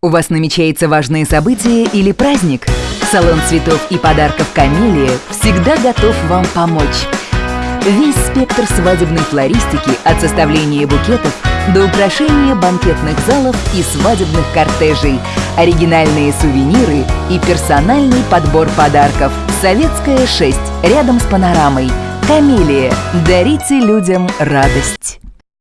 У вас намечается важное событие или праздник? Салон цветов и подарков «Камелия» всегда готов вам помочь. Весь спектр свадебной флористики от составления букетов до украшения банкетных залов и свадебных кортежей, оригинальные сувениры и персональный подбор подарков. Советская 6, рядом с панорамой. «Камелия» – дарите людям радость.